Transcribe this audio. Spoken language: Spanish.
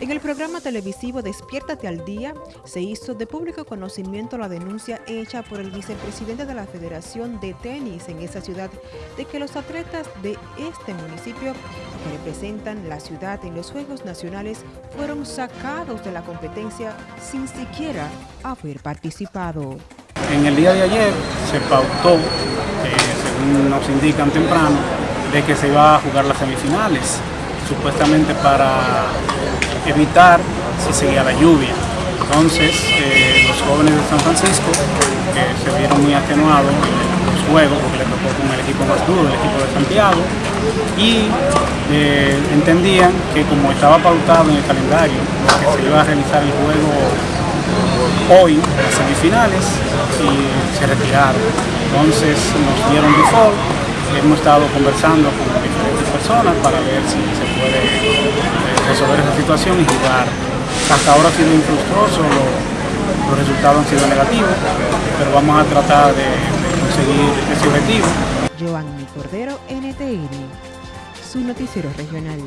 En el programa televisivo Despiértate al Día se hizo de público conocimiento la denuncia hecha por el vicepresidente de la Federación de Tenis en esa ciudad de que los atletas de este municipio que representan la ciudad en los Juegos Nacionales fueron sacados de la competencia sin siquiera haber participado. En el día de ayer se pautó, eh, según nos indican temprano, de que se iba a jugar las semifinales, supuestamente para evitar si seguía la lluvia. Entonces, eh, los jóvenes de San Francisco, que se vieron muy atenuados en los juegos, porque le tocó con el equipo más duro, el equipo de Santiago, y eh, entendían que como estaba pautado en el calendario que se iba a realizar el juego hoy, las semifinales, y se retiraron. Entonces nos dieron default, hemos estado conversando con personas para ver si se puede resolver esa situación y jugar. Hasta ahora ha sido infructuoso, los resultados han sido negativos, pero vamos a tratar de, conseguir ese objetivo. Giovanni Cordero, NTN, su noticiero regional.